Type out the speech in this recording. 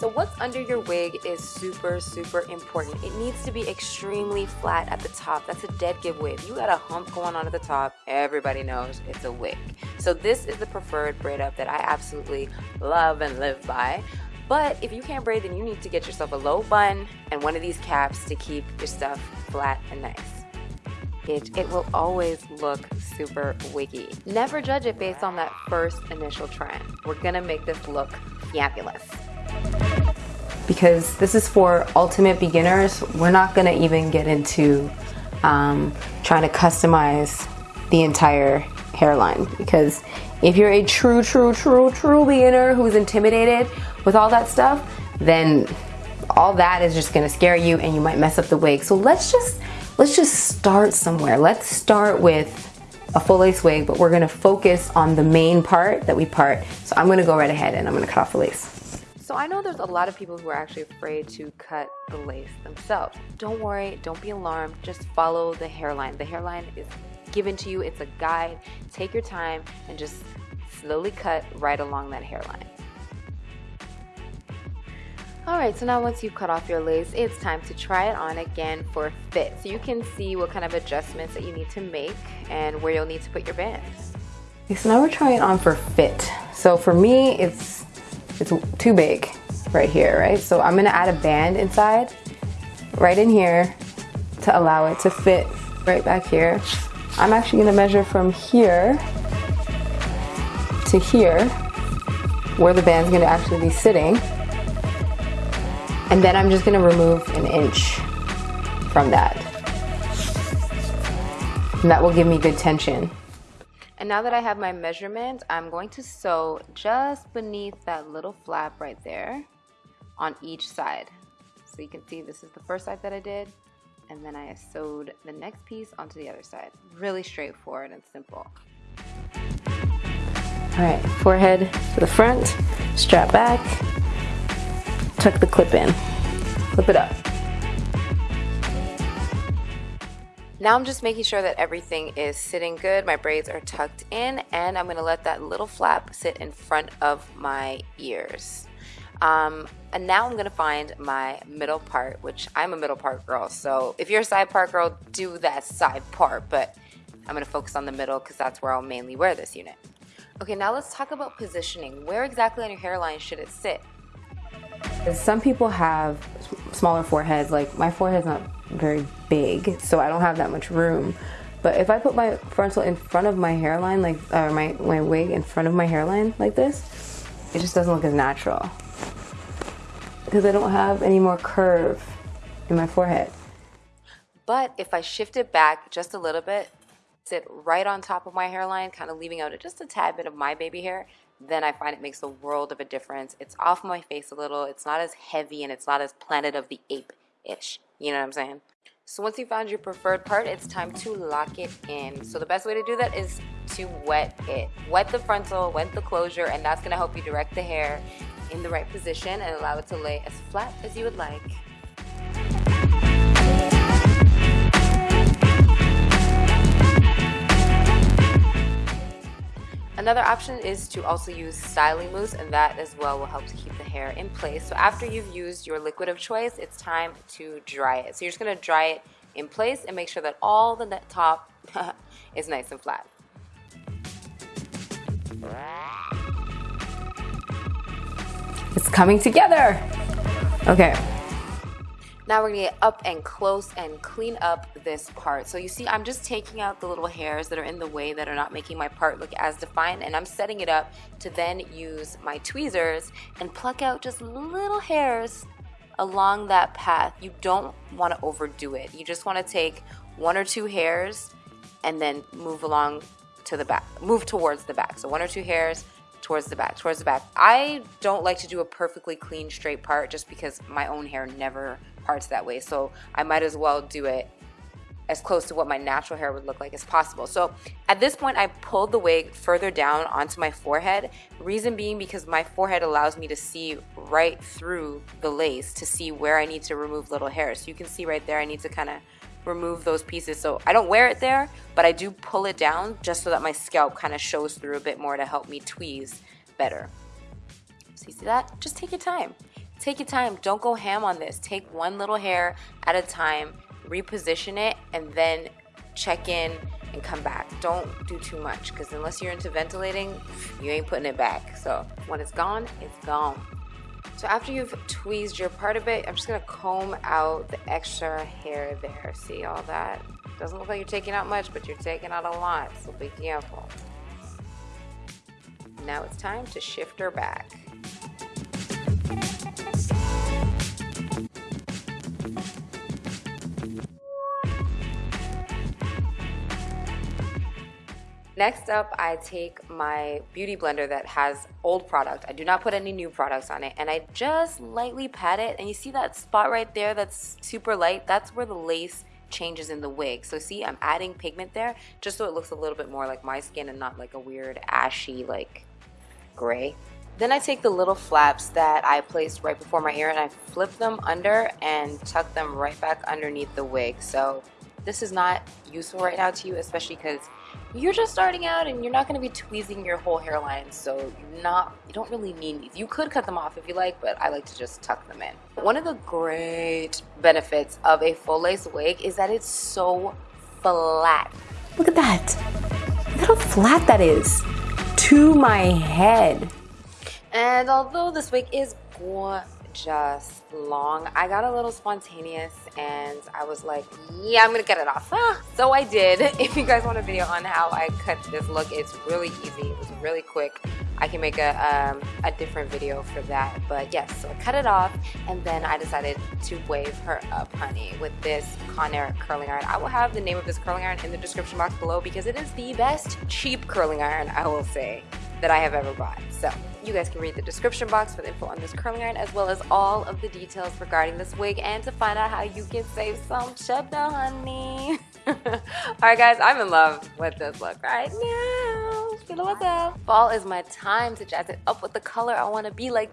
So what's under your wig is super, super important. It needs to be extremely flat at the top. That's a dead giveaway. If you got a hump going on at the top, everybody knows it's a wig. So this is the preferred braid up that I absolutely love and live by. But if you can't braid, then you need to get yourself a low bun and one of these caps to keep your stuff flat and nice. It, it will always look super wiggy. Never judge it based on that first initial trend. We're gonna make this look fabulous because this is for ultimate beginners. We're not gonna even get into um, trying to customize the entire hairline because if you're a true, true, true, true beginner who's intimidated with all that stuff, then all that is just gonna scare you and you might mess up the wig. So let's just, let's just start somewhere. Let's start with a full lace wig, but we're gonna focus on the main part that we part. So I'm gonna go right ahead and I'm gonna cut off the lace. So I know there's a lot of people who are actually afraid to cut the lace themselves. Don't worry, don't be alarmed, just follow the hairline. The hairline is given to you, it's a guide. Take your time and just slowly cut right along that hairline. Alright, so now once you've cut off your lace, it's time to try it on again for fit. So you can see what kind of adjustments that you need to make and where you'll need to put your bands. Okay, so now we're trying it on for fit. So for me, it's it's too big right here, right? So I'm gonna add a band inside, right in here, to allow it to fit right back here. I'm actually gonna measure from here to here, where the band's gonna actually be sitting. And then I'm just gonna remove an inch from that. And that will give me good tension. And now that I have my measurement, I'm going to sew just beneath that little flap right there on each side. So you can see this is the first side that I did, and then I sewed the next piece onto the other side. Really straightforward and simple. All right, forehead to the front, strap back, tuck the clip in, clip it up. Now I'm just making sure that everything is sitting good. My braids are tucked in and I'm gonna let that little flap sit in front of my ears. Um, and now I'm gonna find my middle part, which I'm a middle part girl. So if you're a side part girl, do that side part, but I'm gonna focus on the middle because that's where I'll mainly wear this unit. Okay, now let's talk about positioning. Where exactly on your hairline should it sit? Some people have smaller foreheads, like my forehead's not very big, so I don't have that much room. But if I put my frontal in front of my hairline, like or my, my wig in front of my hairline like this, it just doesn't look as natural. Because I don't have any more curve in my forehead. But if I shift it back just a little bit, sit right on top of my hairline, kind of leaving out just a tad bit of my baby hair, then I find it makes a world of a difference. It's off my face a little, it's not as heavy, and it's not as Planet of the Ape-ish. You know what I'm saying? So once you found your preferred part, it's time to lock it in. So the best way to do that is to wet it. Wet the frontal, wet the closure, and that's gonna help you direct the hair in the right position and allow it to lay as flat as you would like. Another option is to also use styling mousse and that as well will help to keep the hair in place. So after you've used your liquid of choice, it's time to dry it. So you're just gonna dry it in place and make sure that all the top is nice and flat. It's coming together. Okay, now we're gonna get up and close and clean up this part. So you see, I'm just taking out the little hairs that are in the way that are not making my part look as defined and I'm setting it up to then use my tweezers and pluck out just little hairs along that path. You don't wanna overdo it. You just wanna take one or two hairs and then move along to the back, move towards the back. So one or two hairs, towards the back, towards the back. I don't like to do a perfectly clean straight part just because my own hair never parts that way. So I might as well do it as close to what my natural hair would look like as possible. So at this point, I pulled the wig further down onto my forehead. Reason being because my forehead allows me to see right through the lace to see where I need to remove little hairs. So you can see right there, I need to kind of remove those pieces. So I don't wear it there, but I do pull it down just so that my scalp kind of shows through a bit more to help me tweeze better. So you see that? Just take your time. take your time. Don't go ham on this. Take one little hair at a time, reposition it, and then check in and come back. Don't do too much because unless you're into ventilating, you ain't putting it back. So when it's gone, it's gone. So after you've tweezed your part a bit, I'm just gonna comb out the extra hair there. See all that? Doesn't look like you're taking out much, but you're taking out a lot, so be careful. Now it's time to shift her back. Next up, I take my beauty blender that has old product. I do not put any new products on it. And I just lightly pat it. And you see that spot right there that's super light? That's where the lace changes in the wig. So see, I'm adding pigment there just so it looks a little bit more like my skin and not like a weird ashy like gray. Then I take the little flaps that I placed right before my ear and I flip them under and tuck them right back underneath the wig. So this is not useful right now to you, especially because you're just starting out and you're not going to be tweezing your whole hairline so you're not you don't really need these. You could cut them off if you like but i like to just tuck them in. One of the great benefits of a full lace wig is that it's so flat. Look at that. Look how flat that is to my head. And although this wig is gorgeous just long. I got a little spontaneous and I was like, yeah, I'm gonna cut it off. so I did. If you guys want a video on how I cut this look, it's really easy. It was really quick. I can make a, um, a different video for that. But yes, so I cut it off and then I decided to wave her up, honey, with this Conair curling iron. I will have the name of this curling iron in the description box below because it is the best cheap curling iron, I will say, that I have ever bought. So you guys can read the description box for the info on this curling iron as well as all of the details regarding this wig and to find out how you can save some cheddar, honey. Alright guys, I'm in love with this look right now. Fall is my time to jazz it up with the color. I want to be like